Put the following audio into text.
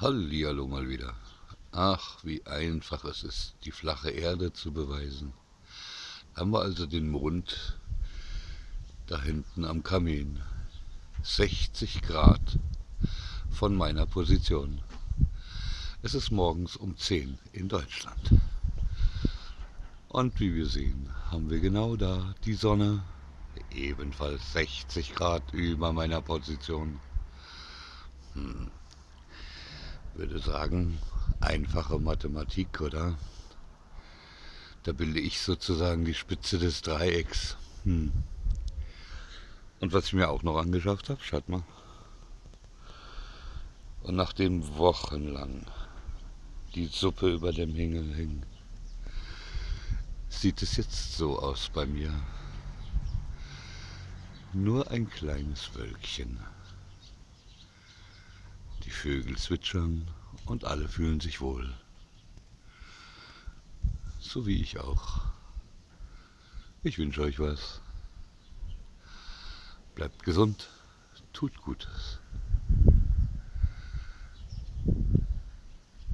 Hallihallo mal wieder. Ach, wie einfach es ist, die flache Erde zu beweisen. Haben wir also den Mond da hinten am Kamin. 60 Grad von meiner Position. Es ist morgens um 10 in Deutschland. Und wie wir sehen, haben wir genau da die Sonne, ebenfalls 60 Grad über meiner Position. Hm würde sagen, einfache Mathematik, oder? Da bilde ich sozusagen die Spitze des Dreiecks. Hm. Und was ich mir auch noch angeschafft habe, schaut mal. Und nachdem wochenlang die Suppe über dem Hingel hing, sieht es jetzt so aus bei mir. Nur ein kleines Wölkchen. Vögel zwitschern und alle fühlen sich wohl. So wie ich auch. Ich wünsche euch was. Bleibt gesund, tut Gutes.